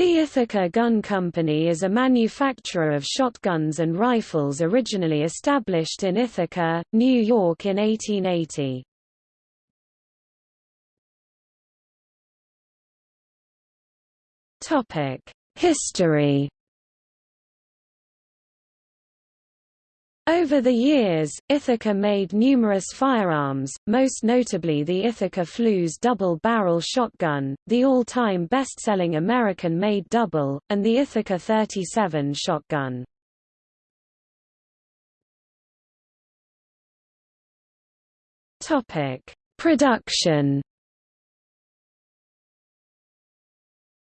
The Ithaca Gun Company is a manufacturer of shotguns and rifles originally established in Ithaca, New York in 1880. History Over the years, Ithaca made numerous firearms, most notably the Ithaca Flues double-barrel shotgun, the all-time best-selling American-made double, and the Ithaca 37 shotgun. Production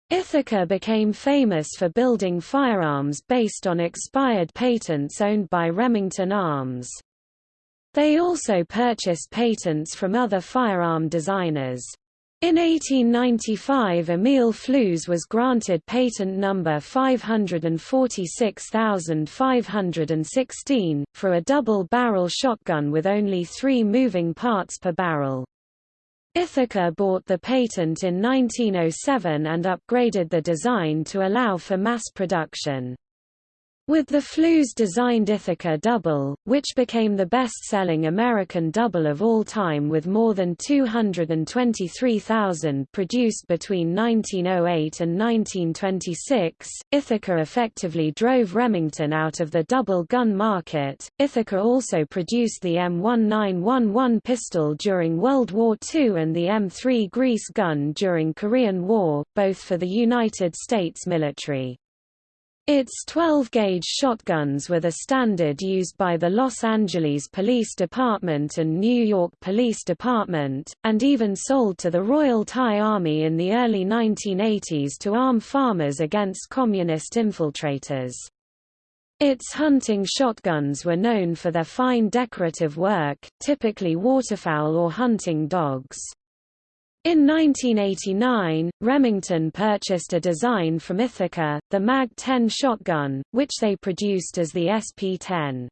Ithaca became famous for building firearms based on expired patents owned by Remington Arms. They also purchased patents from other firearm designers. In 1895 Emil Flues was granted patent number 546516, for a double-barrel shotgun with only three moving parts per barrel. Ithaca bought the patent in 1907 and upgraded the design to allow for mass production. With the Flues designed Ithaca Double, which became the best-selling American double of all time with more than 223,000 produced between 1908 and 1926, Ithaca effectively drove Remington out of the double gun market. Ithaca also produced the M1911 pistol during World War II and the M3 grease gun during Korean War, both for the United States military. Its 12-gauge shotguns were the standard used by the Los Angeles Police Department and New York Police Department, and even sold to the Royal Thai Army in the early 1980s to arm farmers against communist infiltrators. Its hunting shotguns were known for their fine decorative work, typically waterfowl or hunting dogs. In 1989, Remington purchased a design from Ithaca, the MAG-10 shotgun, which they produced as the SP-10.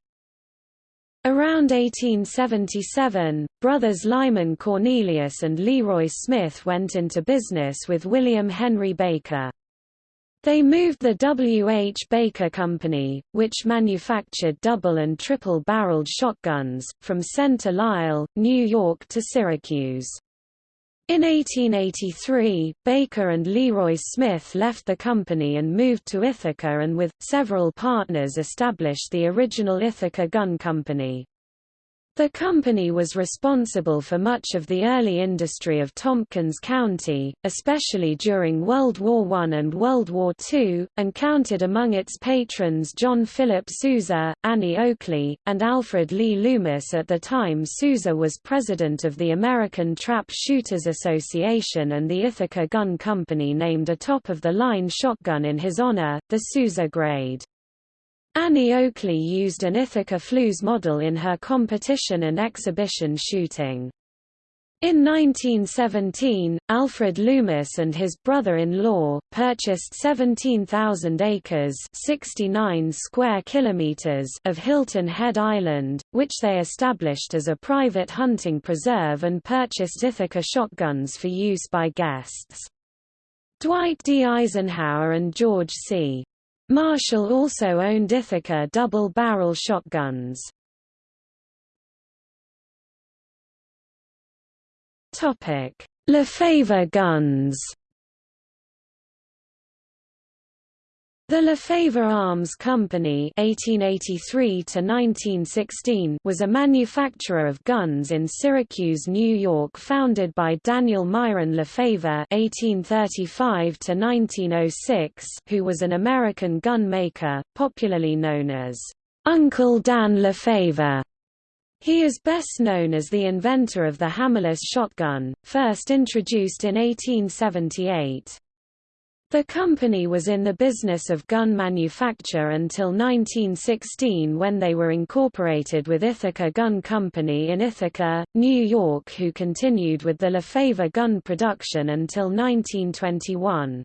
Around 1877, brothers Lyman Cornelius and Leroy Smith went into business with William Henry Baker. They moved the W. H. Baker Company, which manufactured double and triple-barreled shotguns, from Center Lisle, New York to Syracuse. In 1883, Baker and Leroy Smith left the company and moved to Ithaca and with, several partners established the original Ithaca Gun Company. The company was responsible for much of the early industry of Tompkins County, especially during World War I and World War II, and counted among its patrons John Philip Sousa, Annie Oakley, and Alfred Lee Loomis at the time Sousa was president of the American Trap Shooters Association and the Ithaca Gun Company named a top-of-the-line shotgun in his honor, the Sousa grade. Annie Oakley used an Ithaca Flues model in her competition and exhibition shooting. In 1917, Alfred Loomis and his brother-in-law, purchased 17,000 acres 69 square kilometers of Hilton Head Island, which they established as a private hunting preserve and purchased Ithaca shotguns for use by guests. Dwight D. Eisenhower and George C. Marshall also owned Ithaca double-barrel shotguns. Lefever guns The Lefever Arms Company (1883–1916) was a manufacturer of guns in Syracuse, New York, founded by Daniel Myron Lefever (1835–1906), who was an American gun maker, popularly known as Uncle Dan Lefever. He is best known as the inventor of the hammerless shotgun, first introduced in 1878. The company was in the business of gun manufacture until 1916 when they were incorporated with Ithaca Gun Company in Ithaca, New York who continued with the Lefever gun production until 1921.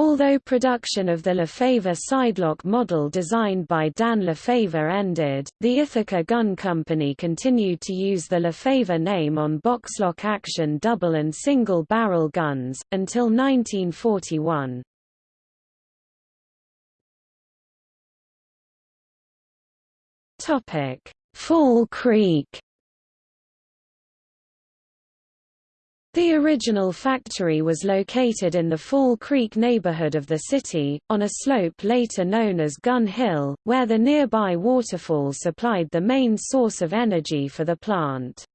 Although production of the Lefever sidelock model designed by Dan Lefever ended, the Ithaca Gun Company continued to use the Lefever name on boxlock action double and single barrel guns, until 1941. Fall Creek The original factory was located in the Fall Creek neighborhood of the city, on a slope later known as Gun Hill, where the nearby waterfall supplied the main source of energy for the plant.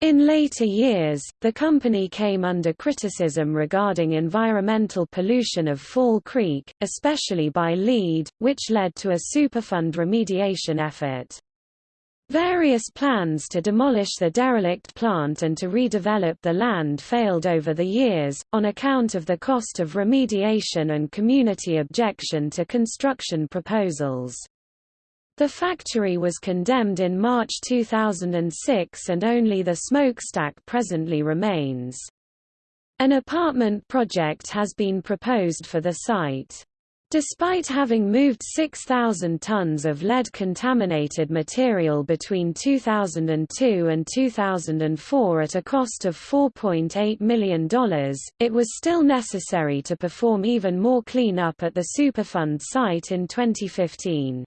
In later years, the company came under criticism regarding environmental pollution of Fall Creek, especially by lead, which led to a Superfund remediation effort. Various plans to demolish the derelict plant and to redevelop the land failed over the years, on account of the cost of remediation and community objection to construction proposals. The factory was condemned in March 2006 and only the smokestack presently remains. An apartment project has been proposed for the site. Despite having moved 6,000 tons of lead-contaminated material between 2002 and 2004 at a cost of $4.8 million, it was still necessary to perform even more cleanup at the Superfund site in 2015.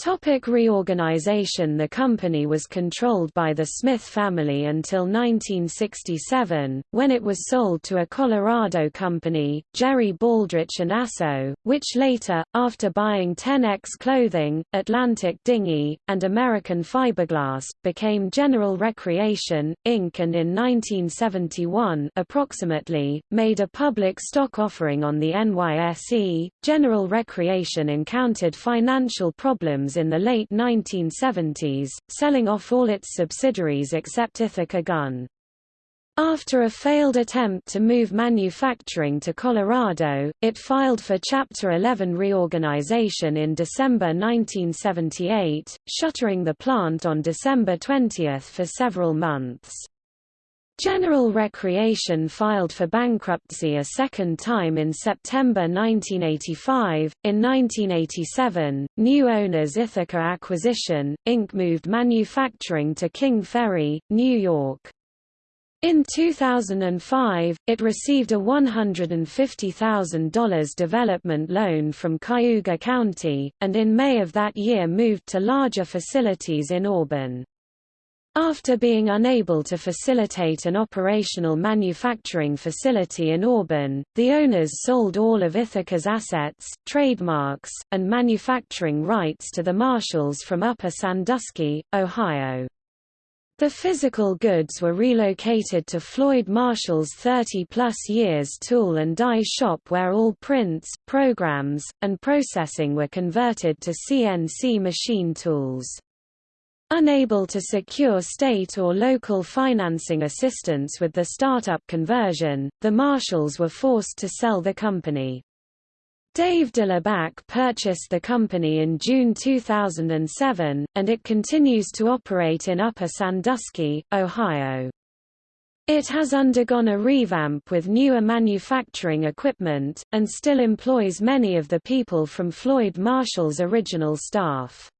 Topic reorganization The company was controlled by the Smith family until 1967, when it was sold to a Colorado company, Jerry Baldrich and Asso, which later, after buying 10X Clothing, Atlantic Dinghy, and American Fiberglass, became General Recreation, Inc. and in 1971 approximately, made a public stock offering on the NYSE. General Recreation encountered financial problems in the late 1970s, selling off all its subsidiaries except Ithaca Gun. After a failed attempt to move manufacturing to Colorado, it filed for Chapter 11 reorganization in December 1978, shuttering the plant on December 20 for several months. General Recreation filed for bankruptcy a second time in September 1985. In 1987, new owners Ithaca Acquisition, Inc. moved manufacturing to King Ferry, New York. In 2005, it received a $150,000 development loan from Cayuga County, and in May of that year moved to larger facilities in Auburn. After being unable to facilitate an operational manufacturing facility in Auburn, the owners sold all of Ithaca's assets, trademarks, and manufacturing rights to the Marshalls from Upper Sandusky, Ohio. The physical goods were relocated to Floyd Marshall's 30-plus years tool and die shop where all prints, programs, and processing were converted to CNC machine tools. Unable to secure state or local financing assistance with the startup conversion, the Marshalls were forced to sell the company. Dave Dlubak purchased the company in June 2007, and it continues to operate in Upper Sandusky, Ohio. It has undergone a revamp with newer manufacturing equipment, and still employs many of the people from Floyd Marshall's original staff.